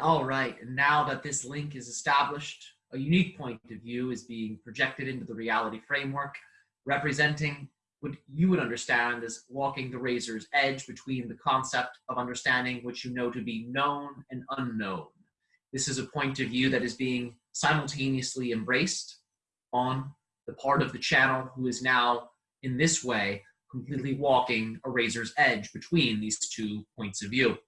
All right, and now that this link is established, a unique point of view is being projected into the reality framework, representing what you would understand as walking the razor's edge between the concept of understanding which you know to be known and unknown. This is a point of view that is being simultaneously embraced on the part of the channel who is now, in this way, completely walking a razor's edge between these two points of view.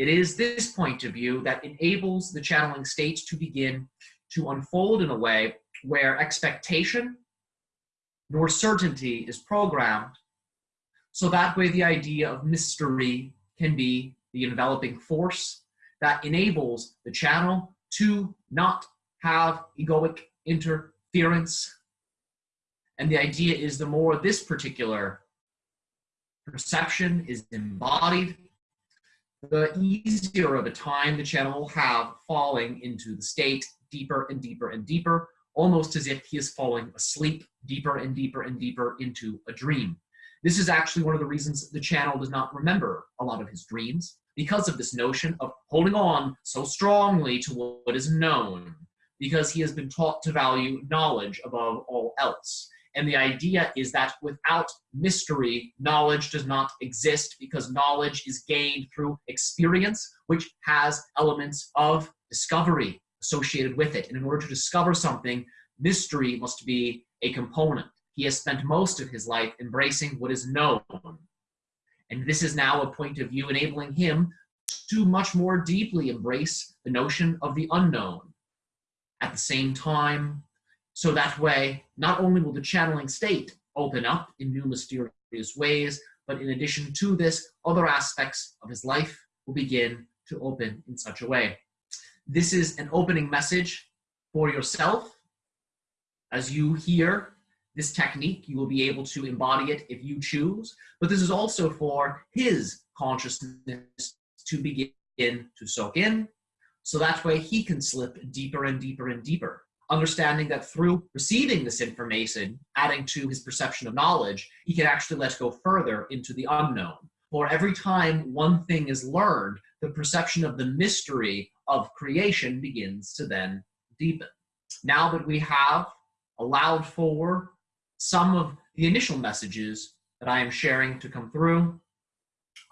It is this point of view that enables the channeling state to begin to unfold in a way where expectation nor certainty is programmed. So that way the idea of mystery can be the enveloping force that enables the channel to not have egoic interference. And the idea is the more this particular perception is embodied, the easier of a time the channel will have falling into the state deeper and deeper and deeper, almost as if he is falling asleep deeper and deeper and deeper into a dream. This is actually one of the reasons the channel does not remember a lot of his dreams, because of this notion of holding on so strongly to what is known, because he has been taught to value knowledge above all else. And the idea is that without mystery, knowledge does not exist because knowledge is gained through experience, which has elements of discovery associated with it. And in order to discover something, mystery must be a component. He has spent most of his life embracing what is known. And this is now a point of view enabling him to much more deeply embrace the notion of the unknown. At the same time, so that way, not only will the channeling state open up in new mysterious ways, but in addition to this, other aspects of his life will begin to open in such a way. This is an opening message for yourself. As you hear this technique, you will be able to embody it if you choose, but this is also for his consciousness to begin to soak in, so that way he can slip deeper and deeper and deeper understanding that through receiving this information, adding to his perception of knowledge, he can actually let go further into the unknown. For every time one thing is learned, the perception of the mystery of creation begins to then deepen. Now that we have allowed for some of the initial messages that I am sharing to come through,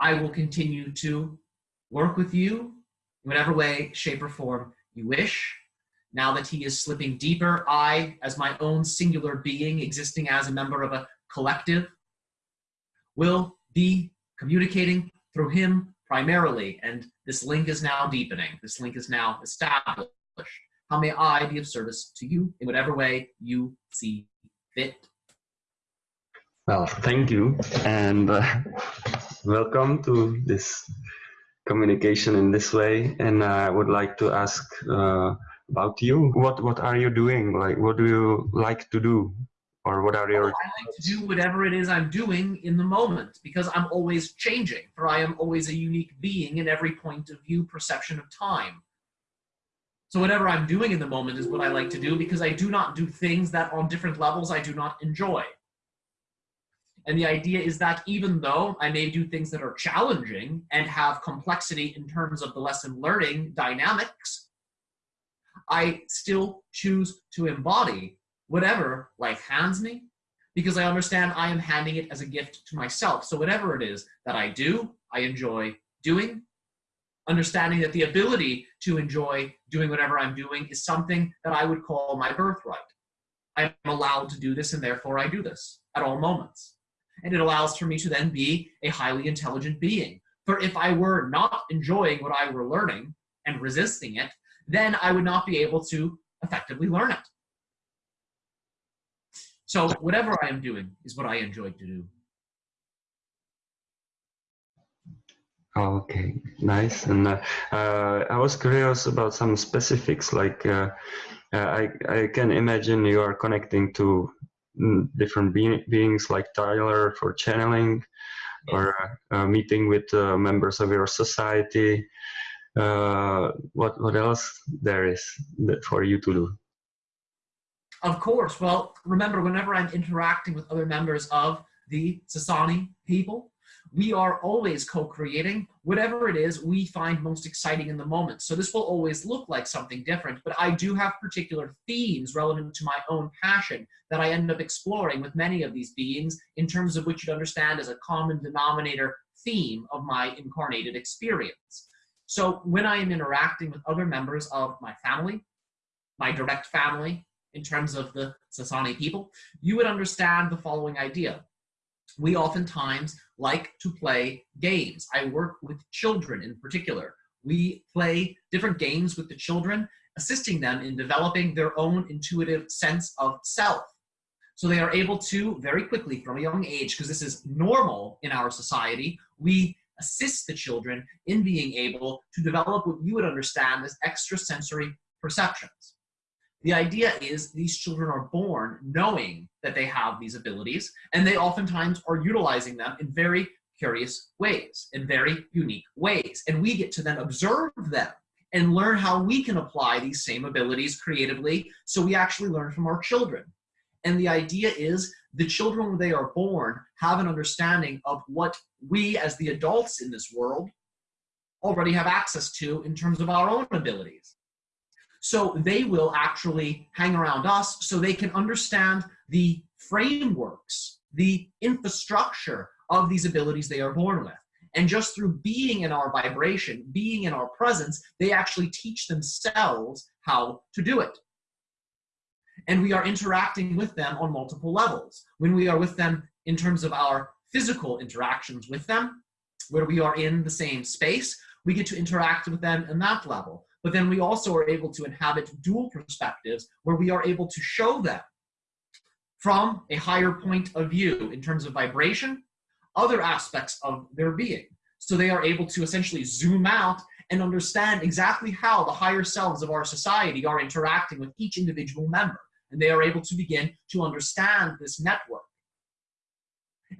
I will continue to work with you in whatever way, shape, or form you wish. Now that he is slipping deeper, I, as my own singular being, existing as a member of a collective, will be communicating through him primarily. And this link is now deepening. This link is now established. How may I be of service to you in whatever way you see fit? Well, thank you. And uh, welcome to this communication in this way. And I would like to ask uh, about you. What what are you doing? Like, what do you like to do, or what are your? Oh, I like to do whatever it is I'm doing in the moment because I'm always changing. For I am always a unique being in every point of view, perception of time. So whatever I'm doing in the moment is what I like to do because I do not do things that on different levels I do not enjoy. And the idea is that even though I may do things that are challenging and have complexity in terms of the lesson learning dynamics, I still choose to embody whatever life hands me because I understand I am handing it as a gift to myself. So whatever it is that I do, I enjoy doing. Understanding that the ability to enjoy doing whatever I'm doing is something that I would call my birthright. I'm allowed to do this and therefore I do this at all moments. And it allows for me to then be a highly intelligent being. For if I were not enjoying what I were learning and resisting it, then I would not be able to effectively learn it. So whatever I am doing is what I enjoy to do. Okay, nice. And uh, uh, I was curious about some specifics. Like, uh, uh I I can imagine you are connecting to mm, different be beings, like Tyler for channeling, or uh, meeting with uh, members of your society. Uh, what what else there is for you to do? Of course. Well, remember, whenever I'm interacting with other members of the Sasani people, we are always co-creating whatever it is we find most exciting in the moment. So this will always look like something different, but I do have particular themes relevant to my own passion that I end up exploring with many of these beings in terms of which you'd understand as a common denominator theme of my incarnated experience. So when I am interacting with other members of my family, my direct family, in terms of the Sasani people, you would understand the following idea. We oftentimes like to play games. I work with children in particular. We play different games with the children, assisting them in developing their own intuitive sense of self. So they are able to very quickly from a young age, because this is normal in our society, we assist the children in being able to develop what you would understand as extrasensory perceptions. The idea is these children are born knowing that they have these abilities, and they oftentimes are utilizing them in very curious ways, in very unique ways. And we get to then observe them and learn how we can apply these same abilities creatively so we actually learn from our children. And the idea is the children, when they are born, have an understanding of what we as the adults in this world already have access to in terms of our own abilities. So they will actually hang around us so they can understand the frameworks, the infrastructure of these abilities they are born with. And just through being in our vibration, being in our presence, they actually teach themselves how to do it. And we are interacting with them on multiple levels. When we are with them in terms of our physical interactions with them, where we are in the same space, we get to interact with them in that level but then we also are able to inhabit dual perspectives where we are able to show them from a higher point of view in terms of vibration, other aspects of their being. So they are able to essentially zoom out and understand exactly how the higher selves of our society are interacting with each individual member. And they are able to begin to understand this network.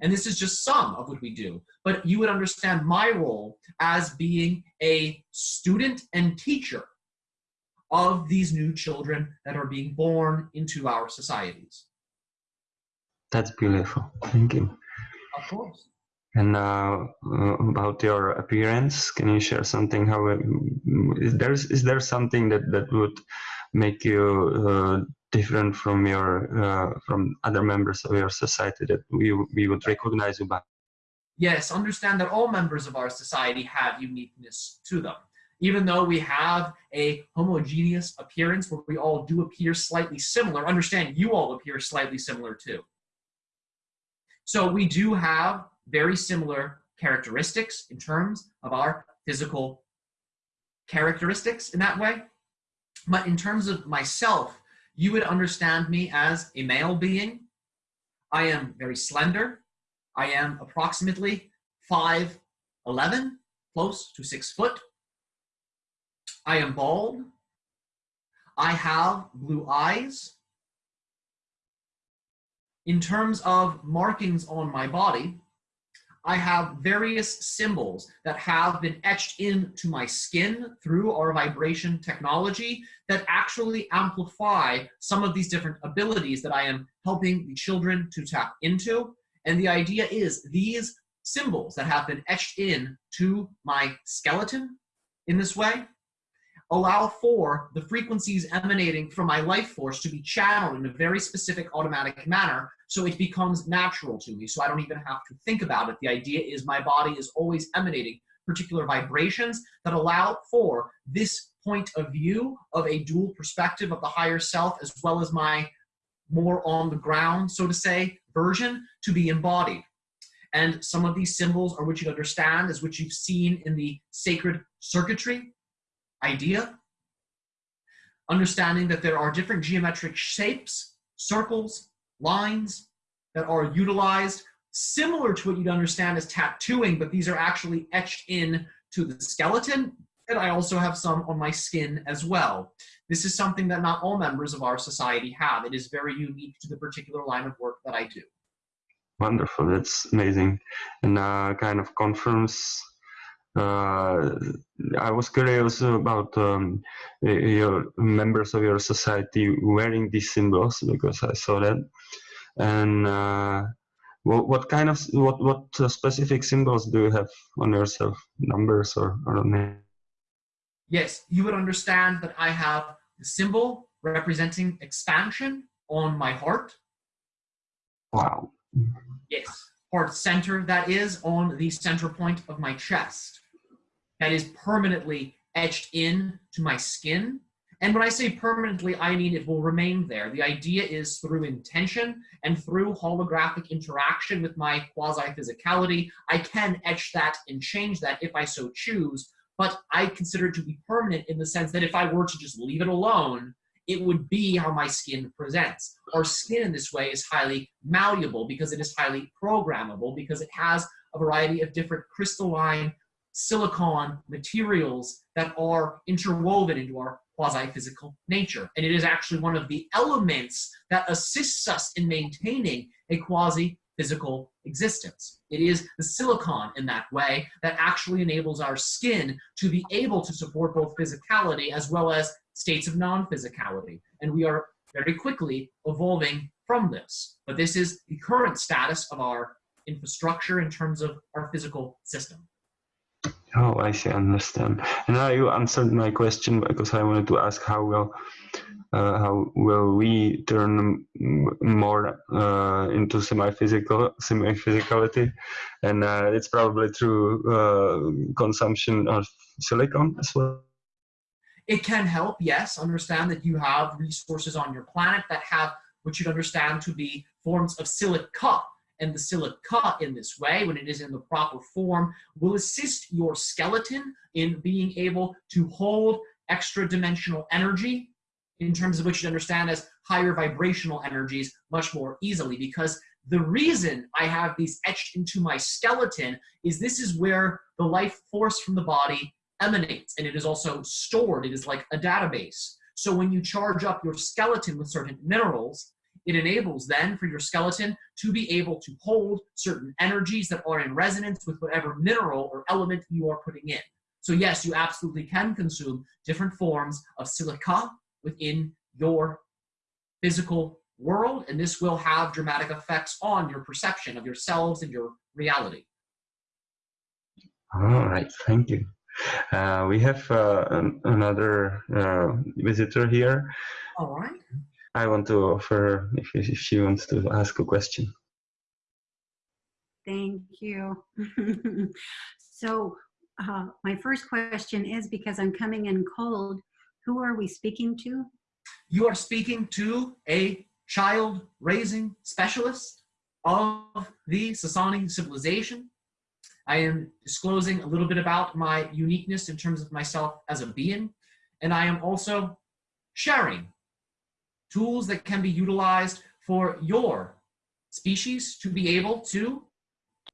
And this is just some of what we do. But you would understand my role as being a student and teacher of these new children that are being born into our societies. That's beautiful. Thank you. Of course. And uh, about your appearance, can you share something? How is there is there something that that would make you uh, different from your uh, from other members of your society that we we would recognize you by? Yes understand that all members of our society have uniqueness to them. Even though we have a homogeneous appearance where we all do appear slightly similar understand you all appear slightly similar too. So we do have very similar characteristics in terms of our physical characteristics in that way. But in terms of myself you would understand me as a male being. I am very slender. I am approximately 5'11", close to six foot. I am bald. I have blue eyes. In terms of markings on my body, I have various symbols that have been etched into my skin through our vibration technology that actually amplify some of these different abilities that I am helping the children to tap into. And the idea is these symbols that have been etched in to my skeleton in this way allow for the frequencies emanating from my life force to be channeled in a very specific automatic manner so it becomes natural to me so I don't even have to think about it. The idea is my body is always emanating particular vibrations that allow for this point of view of a dual perspective of the higher self as well as my more on the ground, so to say, version to be embodied. And some of these symbols are what you understand as what you've seen in the sacred circuitry idea. Understanding that there are different geometric shapes, circles, lines that are utilized similar to what you'd understand as tattooing, but these are actually etched in to the skeleton. And I also have some on my skin as well. This is something that not all members of our society have. It is very unique to the particular line of work that I do. Wonderful, that's amazing. And uh, kind of confirms uh, I was curious about um, your members of your society wearing these symbols because I saw that. And uh, what, what kind of what what uh, specific symbols do you have on yourself? Numbers or I don't know. Yes, you would understand that I have the symbol representing expansion on my heart. Wow. Yes, heart center that is on the center point of my chest. That is permanently etched in to my skin. And when I say permanently, I mean it will remain there. The idea is through intention and through holographic interaction with my quasi-physicality, I can etch that and change that if I so choose, but I consider it to be permanent in the sense that if I were to just leave it alone, it would be how my skin presents. Our skin in this way is highly malleable because it is highly programmable because it has a variety of different crystalline silicon materials that are interwoven into our quasi-physical nature. And it is actually one of the elements that assists us in maintaining a quasi-physical existence. It is the silicon in that way that actually enables our skin to be able to support both physicality as well as states of non-physicality. And we are very quickly evolving from this. But this is the current status of our infrastructure in terms of our physical system. Oh, I see, understand. And now you answered my question because I wanted to ask how will uh, how will we turn more uh, into semi-physical semi-physicality, and uh, it's probably through uh, consumption of silicon as well. It can help, yes. Understand that you have resources on your planet that have what you'd understand to be forms of silica and the silica in this way, when it is in the proper form, will assist your skeleton in being able to hold extra dimensional energy in terms of what you'd understand as higher vibrational energies much more easily because the reason I have these etched into my skeleton is this is where the life force from the body emanates and it is also stored. It is like a database. So when you charge up your skeleton with certain minerals, it enables then for your skeleton to be able to hold certain energies that are in resonance with whatever mineral or element you are putting in. So yes, you absolutely can consume different forms of silica within your physical world, and this will have dramatic effects on your perception of yourselves and your reality. All right, thank you. Uh, we have uh, an, another uh, visitor here. All right. I want to offer if, if she wants to ask a question. Thank you. so uh, my first question is because I'm coming in cold, who are we speaking to? You are speaking to a child raising specialist of the Sasani civilization. I am disclosing a little bit about my uniqueness in terms of myself as a being, and I am also sharing tools that can be utilized for your species to be able to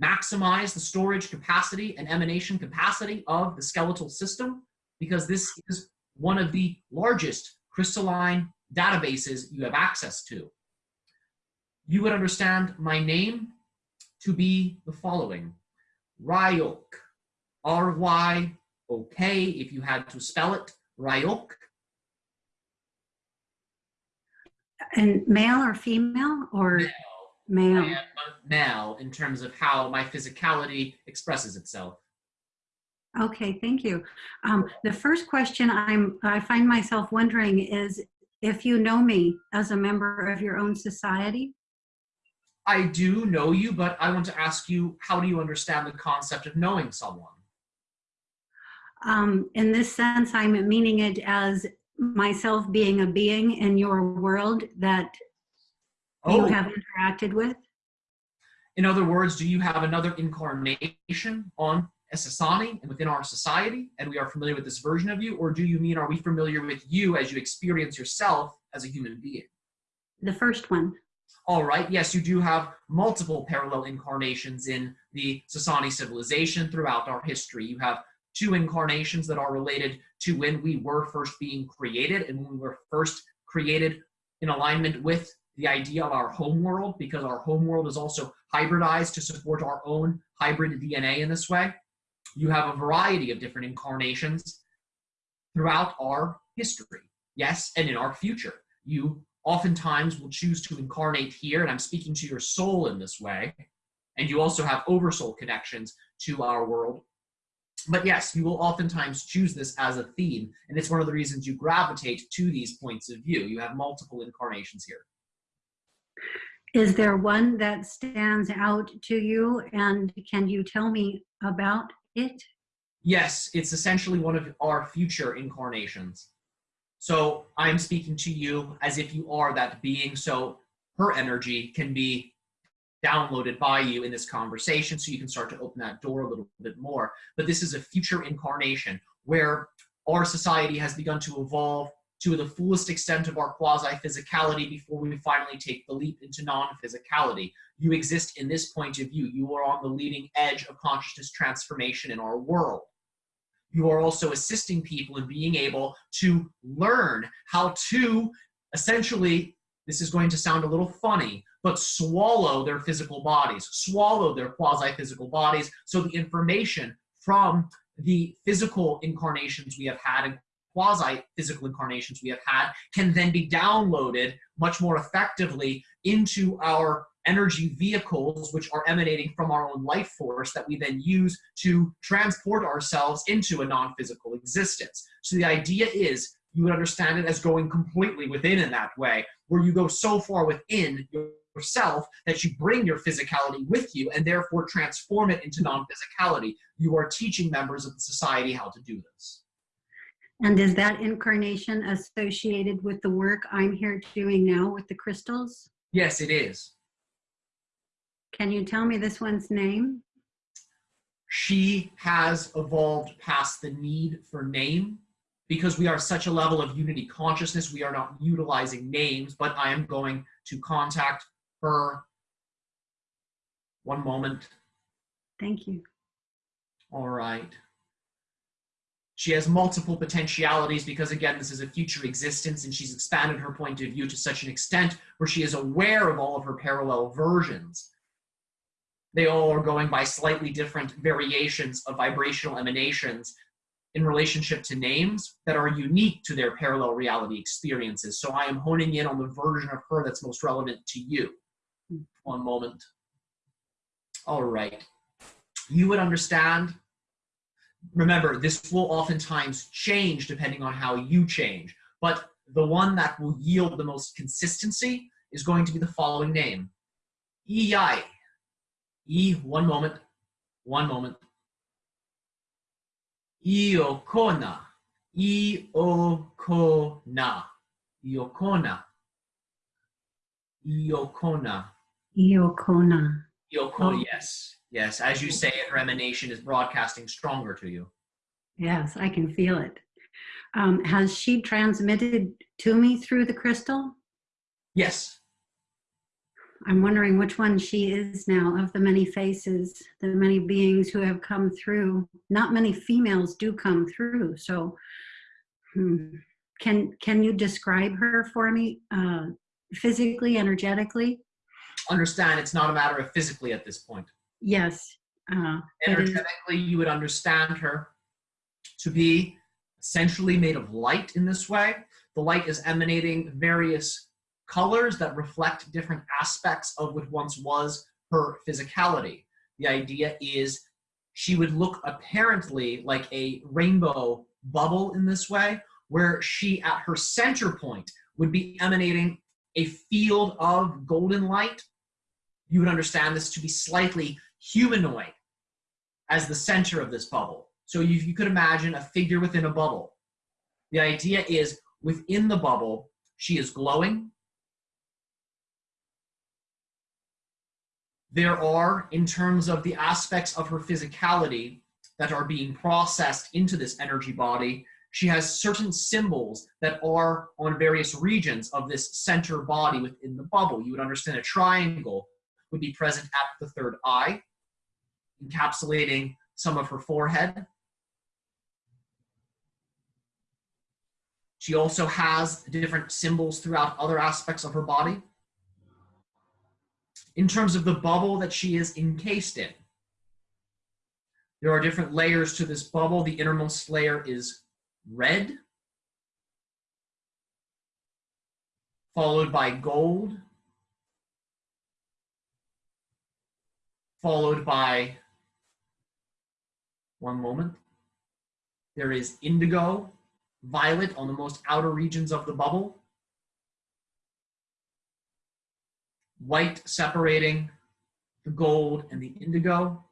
maximize the storage capacity and emanation capacity of the skeletal system because this is one of the largest crystalline databases you have access to. You would understand my name to be the following. Ryok, R-Y-O-K, if you had to spell it, Ryok, And male or female or male. male? Male in terms of how my physicality expresses itself. Okay, thank you. Um, the first question I'm, I find myself wondering is if you know me as a member of your own society. I do know you, but I want to ask you, how do you understand the concept of knowing someone? Um, in this sense, I'm meaning it as myself being a being in your world that you Oh. have interacted with? In other words, do you have another incarnation on Sasani and within our society, and we are familiar with this version of you, or do you mean are we familiar with you as you experience yourself as a human being? The first one. All right, yes, you do have multiple parallel incarnations in the Sasani civilization throughout our history. You have two incarnations that are related to when we were first being created and when we were first created in alignment with the idea of our home world because our home world is also hybridized to support our own hybrid DNA in this way. You have a variety of different incarnations throughout our history, yes, and in our future. You oftentimes will choose to incarnate here, and I'm speaking to your soul in this way, and you also have oversoul connections to our world. But yes, you will oftentimes choose this as a theme, and it's one of the reasons you gravitate to these points of view. You have multiple incarnations here. Is there one that stands out to you, and can you tell me about it? Yes, it's essentially one of our future incarnations. So I'm speaking to you as if you are that being, so her energy can be downloaded by you in this conversation so you can start to open that door a little bit more. But this is a future incarnation where our society has begun to evolve to the fullest extent of our quasi-physicality before we finally take the leap into non-physicality. You exist in this point of view. You are on the leading edge of consciousness transformation in our world. You are also assisting people in being able to learn how to essentially, this is going to sound a little funny, but swallow their physical bodies, swallow their quasi-physical bodies. So the information from the physical incarnations we have had and quasi-physical incarnations we have had can then be downloaded much more effectively into our energy vehicles which are emanating from our own life force that we then use to transport ourselves into a non-physical existence. So the idea is you would understand it as going completely within in that way, where you go so far within yourself that you bring your physicality with you and therefore transform it into non-physicality. You are teaching members of the society how to do this. And is that incarnation associated with the work I'm here doing now with the crystals? Yes, it is. Can you tell me this one's name? She has evolved past the need for name because we are such a level of unity consciousness, we are not utilizing names, but I am going to contact her. One moment. Thank you. All right. She has multiple potentialities because, again, this is a future existence and she's expanded her point of view to such an extent where she is aware of all of her parallel versions. They all are going by slightly different variations of vibrational emanations in relationship to names that are unique to their parallel reality experiences. So I am honing in on the version of her that's most relevant to you. One moment. All right. You would understand remember, this will oftentimes change depending on how you change, but the one that will yield the most consistency is going to be the following name. Iyai. E, one moment, one moment. Iokona. Iokona. Iokona. Iokona. Iokona. Iokona, yes. Yes, as you say it, her emanation is broadcasting stronger to you. Yes, I can feel it. Um, has she transmitted to me through the crystal? Yes. I'm wondering which one she is now of the many faces, the many beings who have come through. Not many females do come through, so hmm. can can you describe her for me uh, physically, energetically? Understand, it's not a matter of physically at this point. Yes. Uh, Energetically, you would understand her to be essentially made of light in this way. The light is emanating various colors that reflect different aspects of what once was her physicality. The idea is she would look apparently like a rainbow bubble in this way, where she at her center point would be emanating a field of golden light. You would understand this to be slightly humanoid as the center of this bubble. So you, you could imagine a figure within a bubble. The idea is within the bubble, she is glowing, there are, in terms of the aspects of her physicality that are being processed into this energy body, she has certain symbols that are on various regions of this center body within the bubble. You would understand a triangle would be present at the third eye, encapsulating some of her forehead. She also has different symbols throughout other aspects of her body. In terms of the bubble that she is encased in, there are different layers to this bubble. The innermost layer is red, followed by gold, followed by, one moment, there is indigo, violet on the most outer regions of the bubble, white separating the gold and the indigo.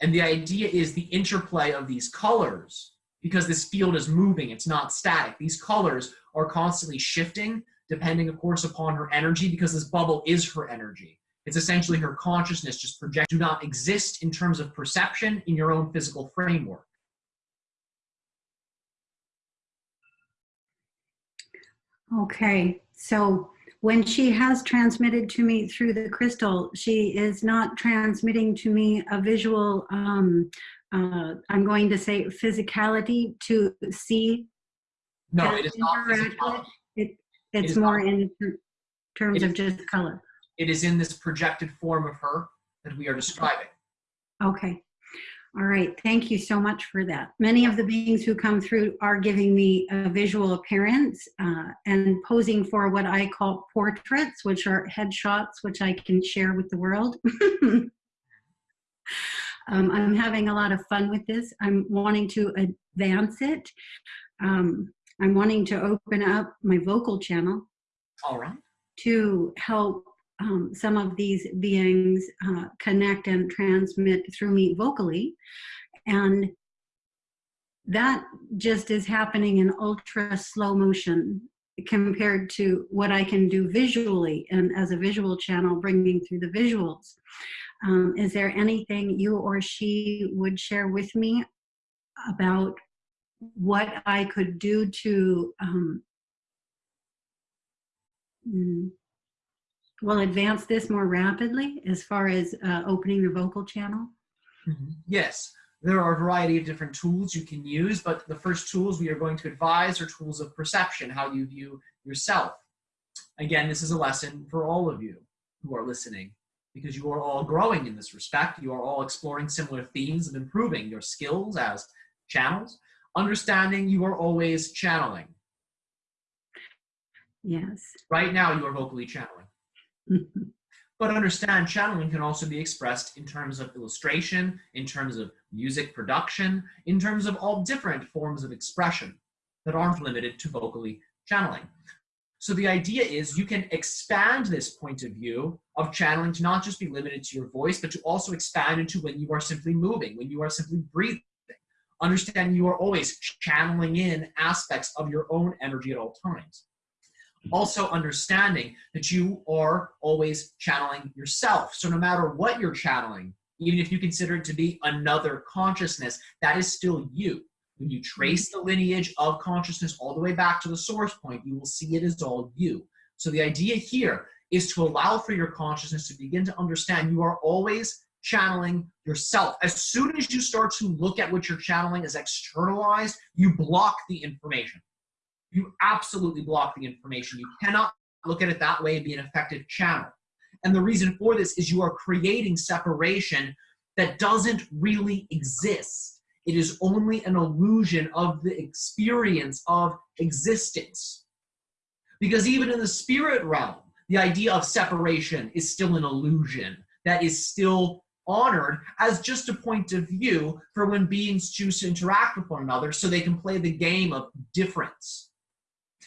And the idea is the interplay of these colors because this field is moving, it's not static. These colors are constantly shifting depending, of course, upon her energy because this bubble is her energy. It's essentially her consciousness just project do not exist in terms of perception in your own physical framework. Okay, so when she has transmitted to me through the crystal, she is not transmitting to me a visual, um, uh, I'm going to say physicality to see. No, it is not physicality. It, It it's is more not. in terms It of is- just color. It is in this projected form of her that we are describing. Okay. All right. Thank you so much for that. Many of the beings who come through are giving me a visual appearance uh, and posing for what I call portraits, which are headshots, which I can share with the world. um, I'm having a lot of fun with this. I'm wanting to advance it. Um, I'm wanting to open up my vocal channel All right. to help um, some of these beings uh, connect and transmit through me vocally. And that just is happening in ultra slow motion compared to what I can do visually and as a visual channel bringing through the visuals. Um, is there anything you or she would share with me about what I could do to um, mm, will advance this more rapidly as far as uh, opening the vocal channel? Mhm. Yes, there are a variety of different tools you can use, but the first tools we are going to advise are tools of perception, how you view yourself. Again, this is a lesson for all of you who are listening because you are all growing in this respect. You are all exploring similar themes of improving your skills as channels, understanding you are always channeling. Yes. Right now, you are vocally channeling. But understand, channeling can also be expressed in terms of illustration, in terms of music production, in terms of all different forms of expression that aren't limited to vocally channeling. So the idea is you can expand this point of view of channeling to not just be limited to your voice, but to also expand into when you are simply moving, when you are simply breathing. Understand you are always channeling in aspects of your own energy at all times also understanding that you are always channeling yourself. So no matter what you're channeling, even if you consider it to be another consciousness, that is still you. When you trace the lineage of consciousness all the way back to the source point, you will see it is all you. So the idea here is to allow for your consciousness to begin to understand you are always channeling yourself. As soon as you start to look at what you're channeling as externalized, you block the information you absolutely block the information. You cannot look at it that way and be an effective channel. And the reason for this is you are creating separation that doesn't really exist. It is only an illusion of the experience of existence. Because even in the spirit realm, the idea of separation is still an illusion that is still honored as just a point of view for when beings choose to interact with one another so they can play the game of difference.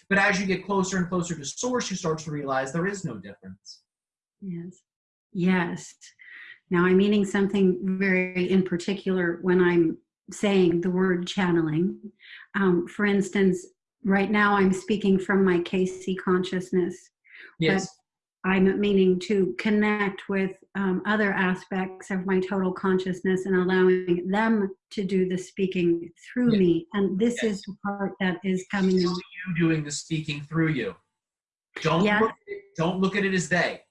But as you get closer and closer to source, you start to realize there is no difference. Yes. Yes. Now I'm meaning something very in particular when I'm saying the word channeling. Um, for instance, right now I'm speaking from my KC consciousness. Yes. I'm meaning to connect with um, other aspects of my total consciousness and allowing them to do the speaking through Yes. me. And this Yes. is the part that is coming in. you doing the speaking through you. Don't Yes. look at it, don't look at it as they.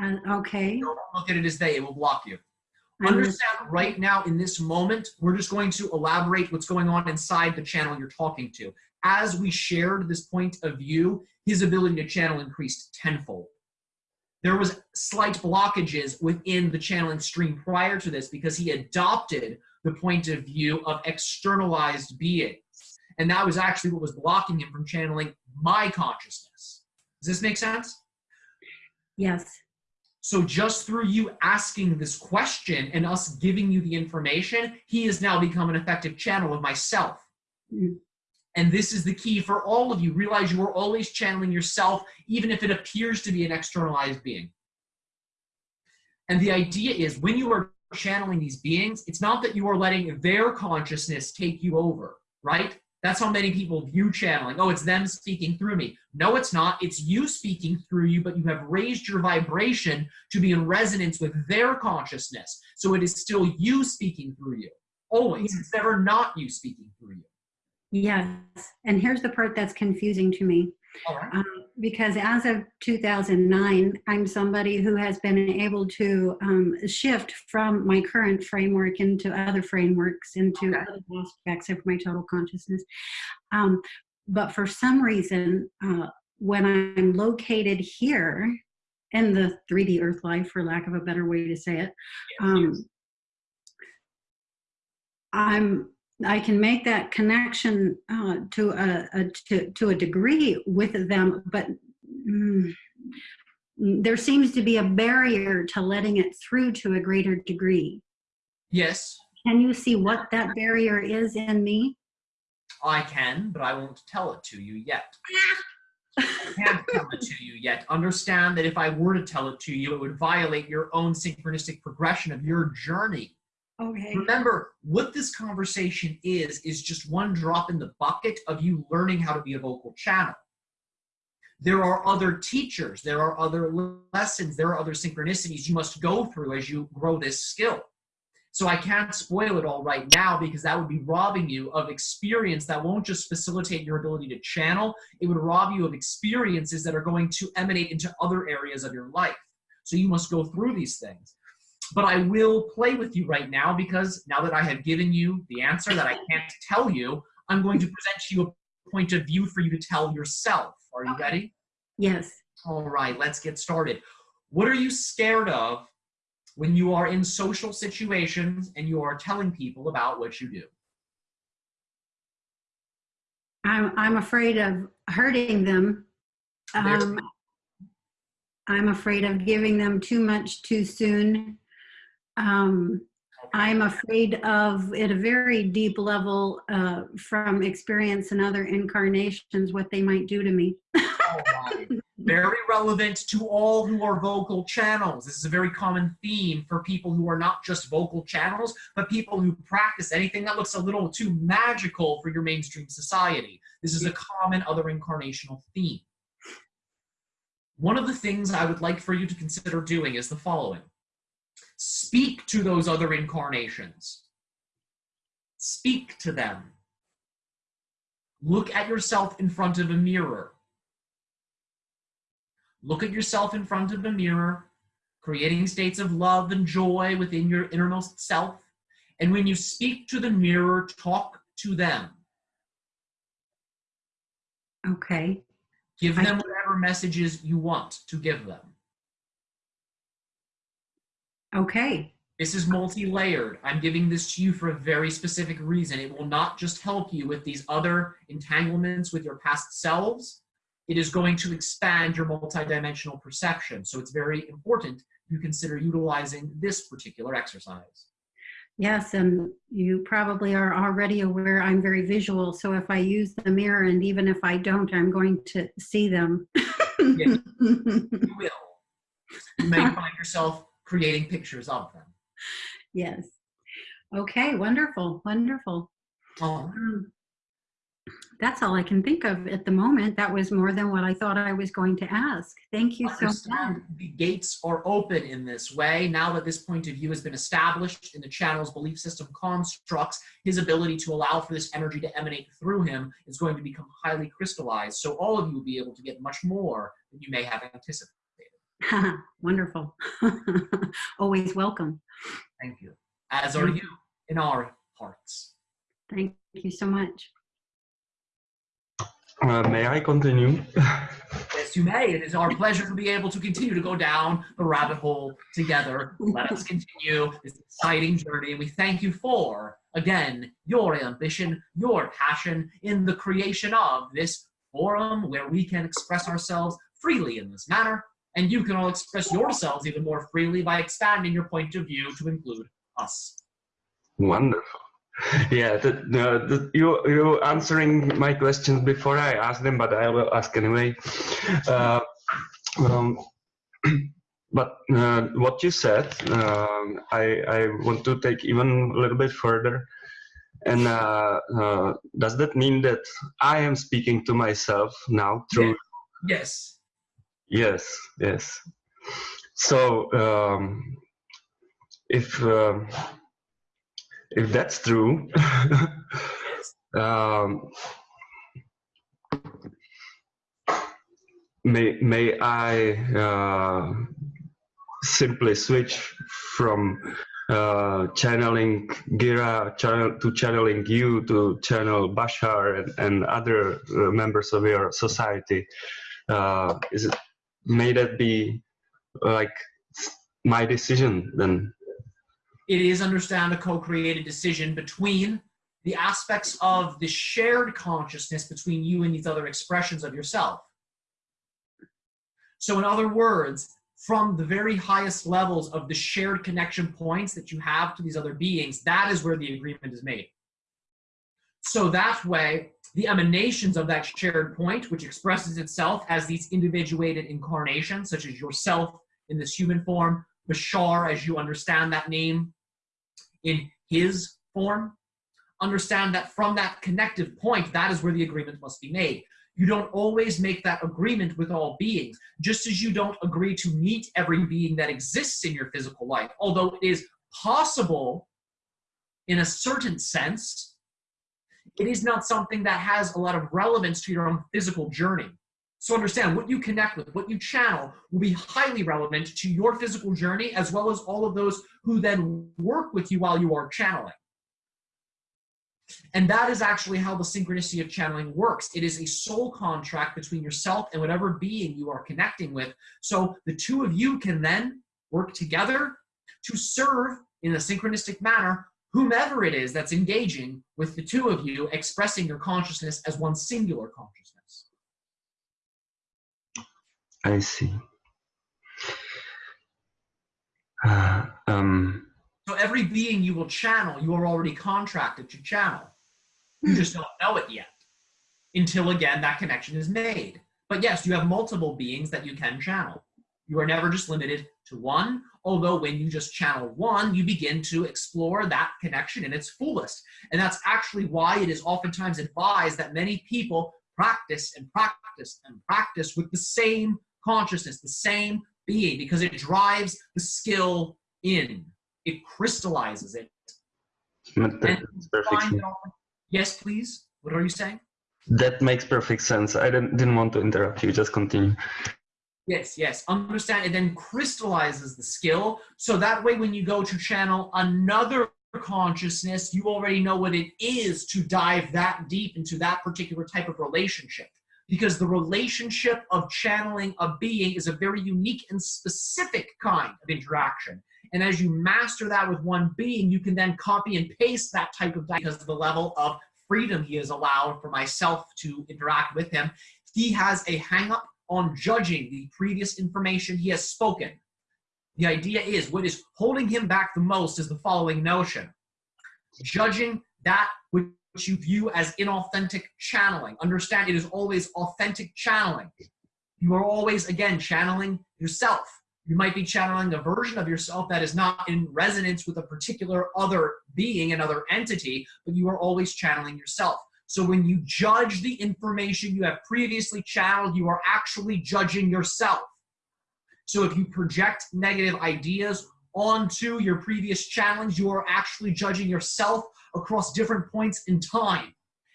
Uh, okay. Don't look at it as they. It will block you. Understand right now in this moment, we're just going to elaborate what's going on inside the channel you're talking to. As we shared this point of view, his ability to channel increased tenfold. There was slight blockages within the channeling stream prior to this because he adopted the point of view of externalized beings. And that was actually what was blocking him from channeling my consciousness. Does this make sense? Yes. So just through you asking this question and us giving you the information, he has now become an effective channel of myself. Mm. And this is the key for all of you. Realize you are always channeling yourself, even if it appears to be an externalized being. And the idea is when you are channeling these beings, it's not that you are letting their consciousness take you over, right? That's how many people view channeling. Oh, it's them speaking through me. No, it's not. It's you speaking through you, but you have raised your vibration to be in resonance with their consciousness. So it is still you speaking through you. Always. It's never not you speaking through you. Yes. And here's the part that's confusing to me. Right. Um, because as of 2009, I'm somebody who has been able to um, shift from my current framework into other frameworks, into Okay. other aspects of my total consciousness. Um, but for some reason, uh, when I'm located here in the 3D Earth life, for lack of a better way to say it, um, I'm I can make that connection uh, to a, a to, to a degree with them, but mm, there seems to be a barrier to letting it through to a greater degree. Yes, Can you see what that barrier is in me? I can, but I won't tell it to you yet. I can't tell it to you yet. Understand that if I were to tell it to you, it would violate your own synchronistic progression of your journey. Okay. Remember, what this conversation is, is just one drop in the bucket of you learning how to be a vocal channel. There are other teachers, there are other lessons, there are other synchronicities you must go through as you grow this skill. So I can't spoil it all right now because that would be robbing you of experience that won't just facilitate your ability to channel, it would rob you of experiences that are going to emanate into other areas of your life. So you must go through these things but I will play with you right now because now that I have given you the answer that I can't tell you, I'm going to present to you a point of view for you to tell yourself. Are you ready? Yes. All right, let's get started. What are you scared of when you are in social situations and you are telling people about what you do? I'm I'm afraid of hurting them. Um, I'm afraid of giving them too much too soon. Um, I'm afraid of, at a very deep level, uh, from experience in other incarnations, what they might do to me. Right. Very relevant to all who are vocal channels. This is a very common theme for people who are not just vocal channels, but people who practice anything that looks a little too magical for your mainstream society. This is a common other incarnational theme. One of the things I would like for you to consider doing is the following speak to those other incarnations, speak to them. Look at yourself in front of a mirror. Look at yourself in front of a mirror, creating states of love and joy within your innermost self. And when you speak to the mirror, talk to them. Okay. Give I- them whatever messages you want to give them. Okay. This is multi-layered. I'm giving this to you for a very specific reason. It will not just help you with these other entanglements with your past selves. It is going to expand your multidimensional perception. So it's very important you consider utilizing this particular exercise. Yes, and you probably are already aware I'm very visual. So if I use the mirror, and even if I don't, I'm going to see them. Yes. You will. You may find yourself creating pictures of them. yes. Okay, wonderful, wonderful. Oh, Um, That's all I can think of at the moment. That was more than what I thought I was going to ask. Thank you so much. The gates are open in this way. Now that this point of view has been established in the channel's belief system constructs, his ability to allow for this energy to emanate through him is going to become highly crystallized. So all of you will be able to get much more than you may have anticipated. Wonderful. Always welcome. Thank you. As are you in our hearts. Thank you so much. Uh, may I continue? Yes, you may. It is our pleasure to be able to continue to go down the rabbit hole together. Let us continue this exciting journey. We thank you for, again, your ambition, your passion in the creation of this forum where we can express ourselves freely in this manner. And you can all express yourselves even more freely by expanding your point of view to include us. Wonderful. Yeah, the, the, the, you you answering my questions before I ask them, but I will ask anyway. Uh, um, but uh, what you said, um, I I want to take even a little bit further. And uh, uh does that mean that I am speaking to myself now through? Yes. Yes. Yes. Yes. So um, if um, if that's true, um, may may I uh, simply switch from uh, channeling Gira channel, to channeling you to channel Bashar and, and other uh, members of your society? Uh, is it may that be like my decision then? it is understand a co-created decision between the aspects of the shared consciousness between you and these other expressions of yourself. So in other words, from the very highest levels of the shared connection points that you have to these other beings, that is where the agreement is made. So that way, the emanations of that shared point, which expresses itself as these individuated incarnations, such as yourself in this human form, Bashar, as you understand that name, in his form, understand that from that connective point, that is where the agreement must be made. You don't always make that agreement with all beings, just as you don't agree to meet every being that exists in your physical life. Although it is possible in a certain sense, it is not something that has a lot of relevance to your own physical journey. So understand what you connect with, what you channel will be highly relevant to your physical journey as well as all of those who then work with you while you are channeling. And that is actually how the synchronicity of channeling works. It is a soul contract between yourself and whatever being you are connecting with. So the two of you can then work together to serve in a synchronistic manner whomever it is that's engaging with the two of you expressing your consciousness as one singular consciousness. I see. Uh, um, so every being you will channel, you are already contracted to channel. You just don't know it yet until again that connection is made. But yes, you have multiple beings that you can channel. You are never just limited to one, although when you just channel one, you begin to explore that connection in its fullest. And that's actually why it is oftentimes advised that many people practice and practice and practice with the same consciousness, the same being, because it drives the skill in. It crystallizes it. yes, please. What are you saying? That makes perfect sense. I didn't, didn't want to interrupt you. Just continue. Yes, yes. Understand. It then crystallizes the skill. So that way, when you go to channel another consciousness, you already know what it is to dive that deep into that particular type of relationship because the relationship of channeling a being is a very unique and specific kind of interaction. And as you master that with one being, you can then copy and paste that type of because of the level of freedom he has allowed for myself to interact with him. He has a hang up on judging the previous information he has spoken. The idea is what is holding him back the most is the following notion. Judging that which you view as inauthentic channeling. Understand it is always authentic channeling. You are always, again, channeling yourself. You might be channeling a version of yourself that is not in resonance with a particular other being, another entity, but you are always channeling yourself. So when you judge the information you have previously channeled, you are actually judging yourself. So if you project negative ideas onto your previous challenge, you are actually judging yourself across different points in time.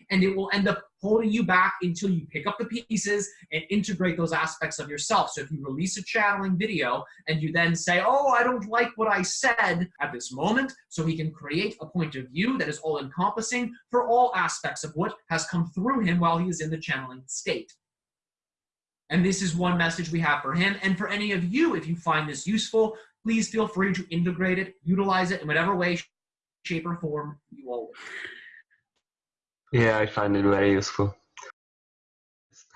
And it will end up holding you back until you pick up the pieces and integrate those aspects of yourself. So if you release a channeling video and you then say, oh, I don't like what I said at this moment, so he can create a point of view that is all encompassing for all aspects of what has come through him while he is in the channeling state. And this is one message we have for him. And for any of you, if you find this useful, please feel free to integrate it, utilize it in whatever way, shape, or form you all. Yeah, I find it very useful.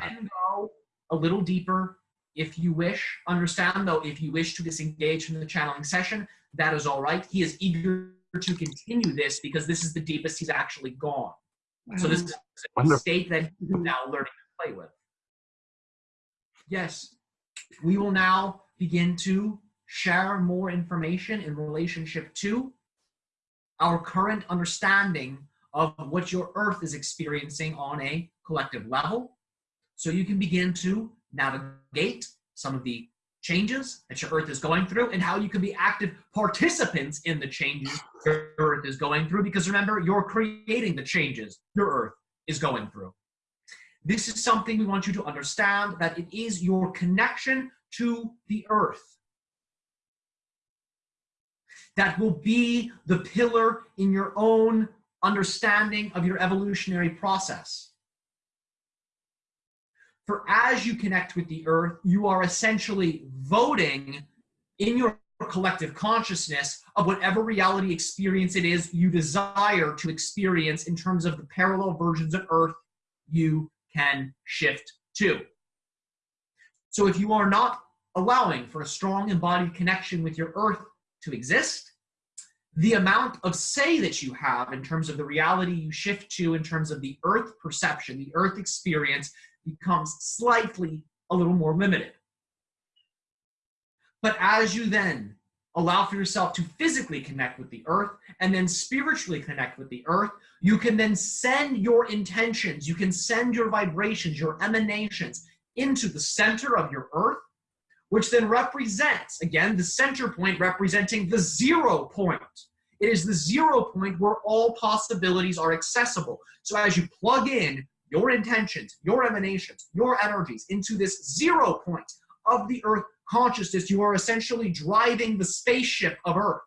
and go a little deeper if you wish. Understand though, if you wish to disengage from the channeling session, that is all right. He is eager to continue this because this is the deepest he's actually gone. So this is a Wonderful. state that he's mm-hmm. now learning to play with. Yes, we will now begin to share more information in relationship to our current understanding of what your earth is experiencing on a collective level. So you can begin to navigate some of the changes that your earth is going through and how you can be active participants in the changes your earth is going through because remember you're creating the changes your earth is going through this is something we want you to understand that it is your connection to the earth that will be the pillar in your own understanding of your evolutionary process for as you connect with the earth, you are essentially voting in your collective consciousness of whatever reality experience it is you desire to experience in terms of the parallel versions of earth you can shift to. So if you are not allowing for a strong embodied connection with your earth to exist, the amount of say that you have in terms of the reality you shift to in terms of the earth perception, the earth experience, becomes slightly a little more limited. But as you then allow for yourself to physically connect with the earth and then spiritually connect with the earth, you can then send your intentions, you can send your vibrations, your emanations into the center of your earth, which then represents, again, the center point representing the zero point. It is the zero point where all possibilities are accessible. So as you plug in your intentions, your emanations, your energies into this zero point of the earth consciousness, you are essentially driving the spaceship of earth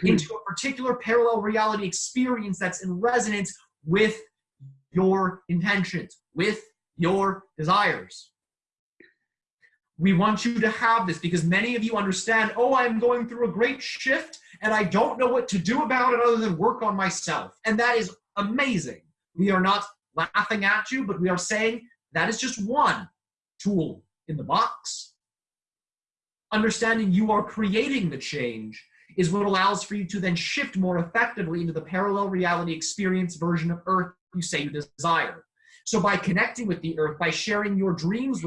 hmm. into a particular parallel reality experience that's in resonance with your intentions, with your desires. We want you to have this because many of you understand, oh, I'm going through a great shift and I don't know what to do about it other than work on myself. And that is amazing. We are not laughing at you, but we are saying that is just one tool in the box. Understanding you are creating the change is what allows for you to then shift more effectively into the parallel reality experience version of Earth you say you desire. So by connecting with the Earth, by sharing your dreams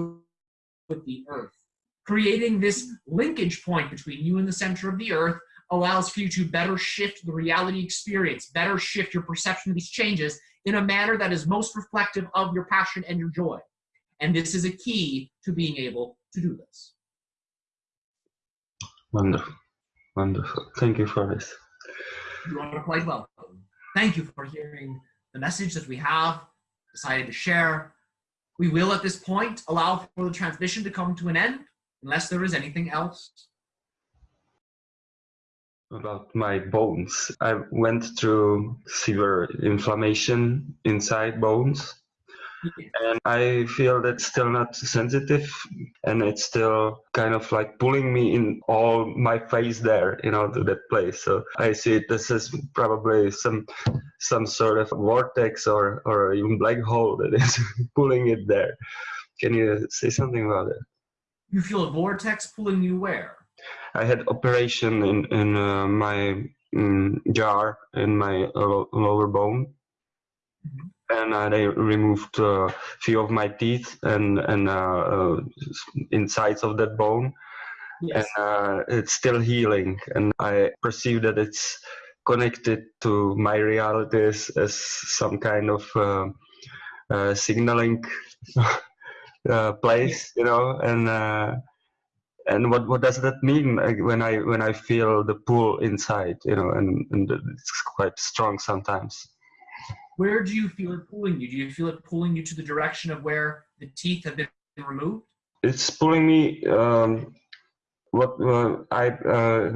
with the Earth, creating this linkage point between you and the center of the Earth allows for you to better shift the reality experience, better shift your perception of these changes in a manner that is most reflective of your passion and your joy. And this is a key to being able to do this. Wonderful. Wonderful. Thank you for this. You are quite welcome. Thank you for hearing the message that we have decided to share. We will at this point allow for the transmission to come to an end unless there is anything else About my bones. I went through severe inflammation inside bones. And I feel that's still not sensitive and it's still kind of like pulling me in all my face there, you know, to that place. So I see it this is probably some some sort of vortex or, or even black hole that is pulling it there. Can you say something about it? You feel a vortex pulling you where? I had operation in in uh, my um, jar in my uh, lower bone, Mhm. And uh, they removed a few of my teeth and and uh, uh, insides of that bone, Yes. and uh, it's still healing. And I perceive that it's connected to my reality as, some kind of uh, uh, signaling uh, place, you know, and uh, and what what does that mean when I when I feel the pull inside, you know, and, and it's quite strong sometimes. Where do you feel it pulling you? Do you feel it pulling you to the direction of where the teeth have been removed? It's pulling me. Um, what uh, I uh,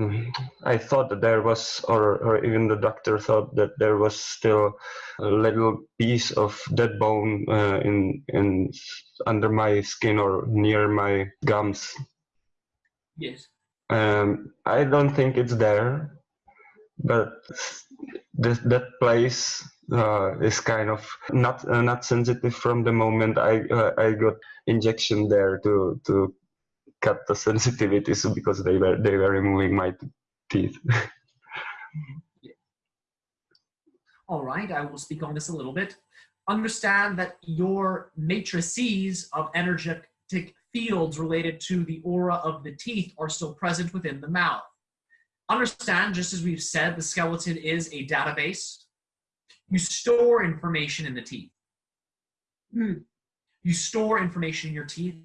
I thought that there was, or or even the doctor thought that there was still a little piece of dead bone uh, in in under my skin or near my gums. Yes. Um, I don't think it's there, but this, that place uh, is kind of not uh, not sensitive from the moment I uh, I got injection there to to cut the sensitivities because they were they were removing my teeth. All right, I will speak on this a little bit. Understand that your matrices of energetic fields related to the aura of the teeth are still present within the mouth. Understand, just as we've said, the skeleton is a database. You store information in the teeth. Hmm. You store information in your teeth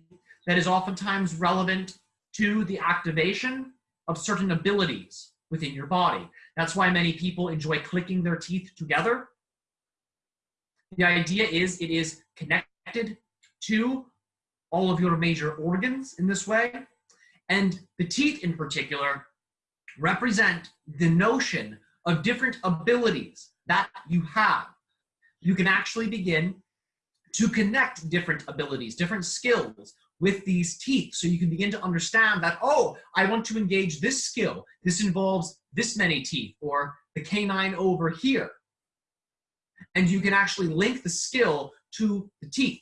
that is oftentimes relevant to the activation of certain abilities within your body. That's why many people enjoy clicking their teeth together. The idea is it is connected to all of your major organs in this way. And the teeth in particular represent the notion of different abilities that you have. You can actually begin to connect different abilities, different skills with these teeth. So you can begin to understand that, oh, I want to engage this skill. This involves this many teeth or the canine over here. And you can actually link the skill to the teeth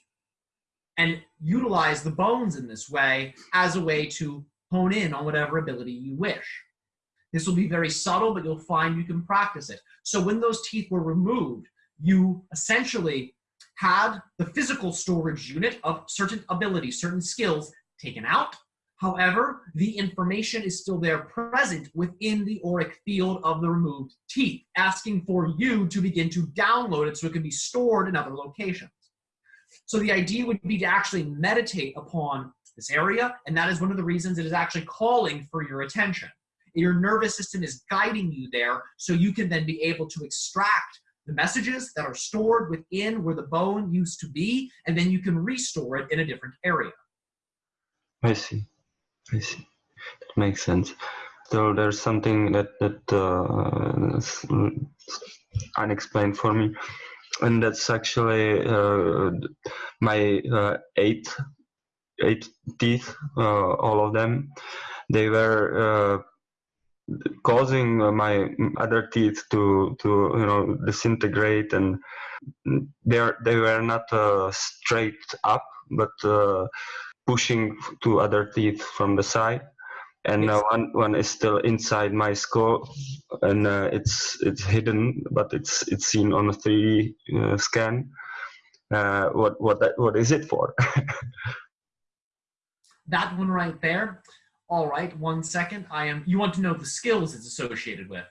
and utilize the bones in this way as a way to hone in on whatever ability you wish. This will be very subtle, but you'll find you can practice it. So when those teeth were removed, you essentially had the physical storage unit of certain abilities, certain skills taken out. However, the information is still there present within the auric field of the removed teeth, asking for you to begin to download it so it can be stored in other locations. So the idea would be to actually meditate upon this area, and that is one of the reasons it is actually calling for your attention. Your nervous system is guiding you there so you can then be able to extract the messages that are stored within where the bone used to be, and then you can restore it in a different area. I see. I see. That makes sense. So there's something that that uh, unexplained for me and that's actually uh, my uh, eight eight teeth, uh, all of them. They were uh, causing my other teeth to to you know disintegrate, and they are, they were not uh, straight up, but uh, pushing to other teeth from the side. And uh, one one is still inside my skull and uh, it's it's hidden but it's it's seen on a 3d uh, scan. Uh, what what that what is it for? That one right there all right one second i am you want to know the skills it's associated with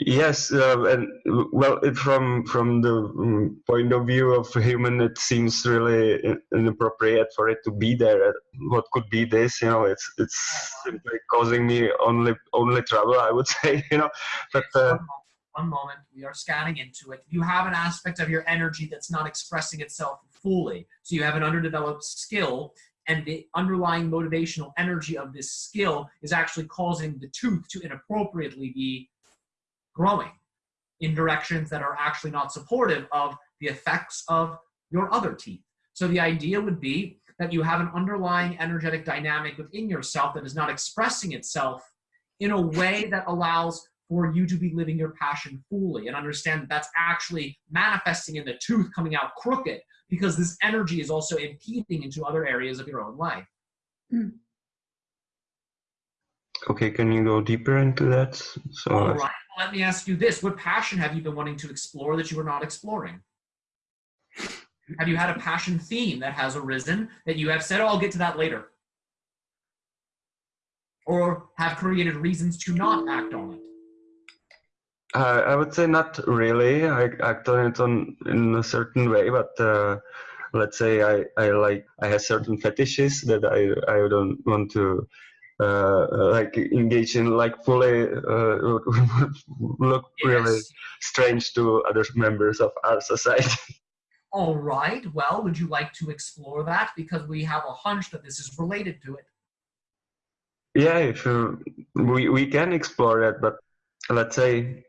Yes, uh, and well, it, from from the um, point of view of human, it seems really inappropriate for it to be there. What could be this? You know, it's it's simply causing me only only trouble. I would say, you know, but. Uh, one moment, we are scanning into it. You have an aspect of your energy that's not expressing itself fully. So you have an underdeveloped skill and the underlying motivational energy of this skill is actually causing the tooth to inappropriately be growing in directions that are actually not supportive of the effects of your other teeth. So the idea would be that you have an underlying energetic dynamic within yourself that is not expressing itself in a way that allows for you to be living your passion fully and understand that that's actually manifesting in the tooth coming out crooked because this energy is also impeding into other areas of your own life. Mm. Okay, can you go deeper into that? So All right let me ask you this. What passion have you been wanting to explore that you were not exploring? Have you had a passion theme that has arisen that you have said, oh, I'll get to that later? Or have created reasons to not act on it? Uh, I would say not really. I act on it on in a certain way, but uh, let's say I, I like I have certain fetishes that I I don't want to uh, like engage in like fully uh, look really strange to other members of our society. All right. Well, would you like to explore that? Because we have a hunch that this is related to it. yeah, if uh, we we can explore that, but let's say.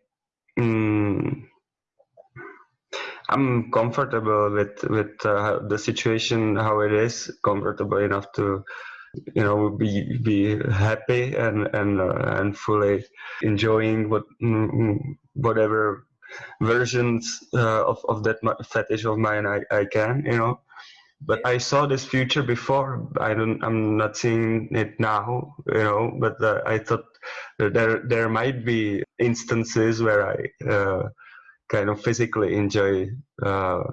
Mm I'm comfortable with with uh, the situation how it is, comfortable enough to, you know, be be happy and and uh, and fully enjoying what mm, whatever versions uh, of of that fetish of mine I, I can, you know. But I saw this future before. I don't. I'm not seeing it now, you know. But uh, I thought there there might be instances where I. Uh, kind of physically enjoy uh,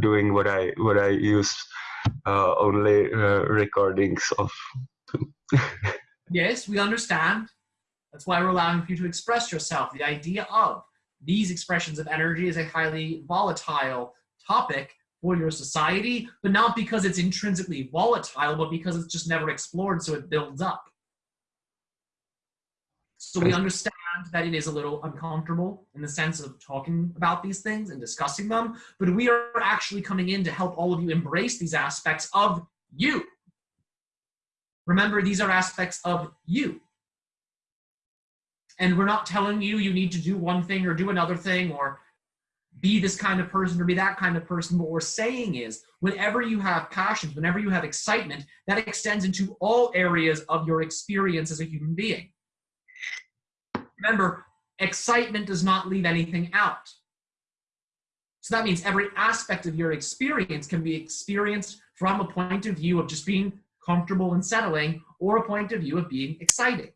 doing what I what I use uh, only uh, recordings of. Yes, we understand. That's why we're allowing you to express yourself. The idea of these expressions of energy is a highly volatile topic for your society, but not because it's intrinsically volatile, but because it's just never explored, so it builds up. So we understand that it is a little uncomfortable in the sense of talking about these things and discussing them, but we are actually coming in to help all of you embrace these aspects of you. Remember, these are aspects of you. And we're not telling you you need to do one thing or do another thing or be this kind of person or be that kind of person. What we're saying is, whenever you have passions, whenever you have excitement, that extends into all areas of your experience as a human being. Remember, excitement does not leave anything out. So that means every aspect of your experience can be experienced from a point of view of just being comfortable and settling or a point of view of being exciting.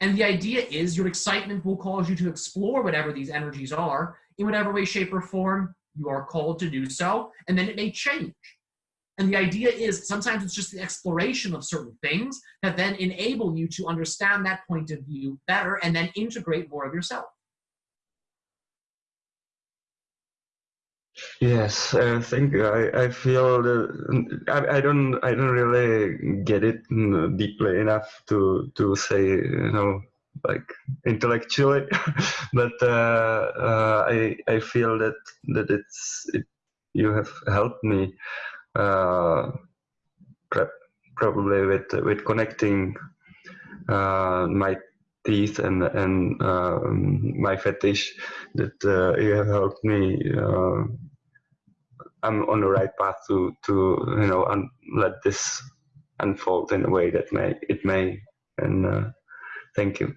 And the idea is your excitement will cause you to explore whatever these energies are in whatever way, shape, or form you are called to do so, and then it may change. And the idea is sometimes it's just the exploration of certain things that then enable you to understand that point of view better and then integrate more of yourself. Yes, I think I, I feel that I, I don't I don't really get it mm, deeply enough to to say you know like intellectually, but uh, uh, I I feel that that it's it, you have helped me uh, probably with with connecting uh, my teeth and and um, my fetish that uh, you have helped me. I'm on the right path to to you know un- let this unfold in a way that may it may and thank you.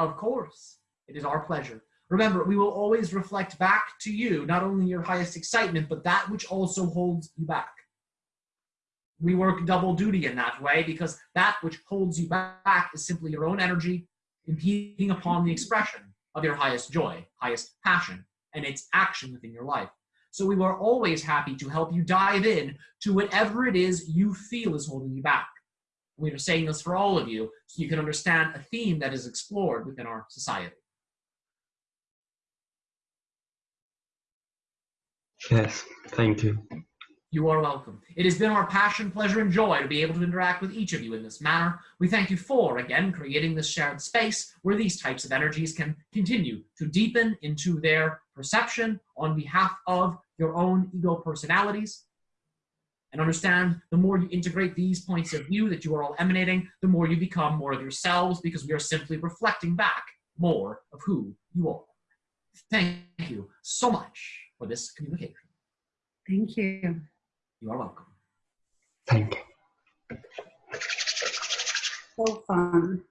Of course, it is our pleasure. Remember, we will always reflect back to you not only your highest excitement, but that which also holds you back. We work double duty in that way because that which holds you back is simply your own energy impeding upon the expression of your highest joy, highest passion, and its action within your life. So we are always happy to help you dive in to whatever it is you feel is holding you back. We are saying this for all of you so you can understand a theme that is explored within our society. Yes, thank you. You are welcome. It has been our passion, pleasure, and joy to be able to interact with each of you in this manner. We thank you for, again, creating this shared space where these types of energies can continue to deepen into their perception on behalf of your own ego personalities. And understand the more you integrate these points of view that you are all emanating, the more you become more of yourselves because we are simply reflecting back more of who you are. Thank you so much for this communication. Thank you. You are welcome. Thank you. So fun.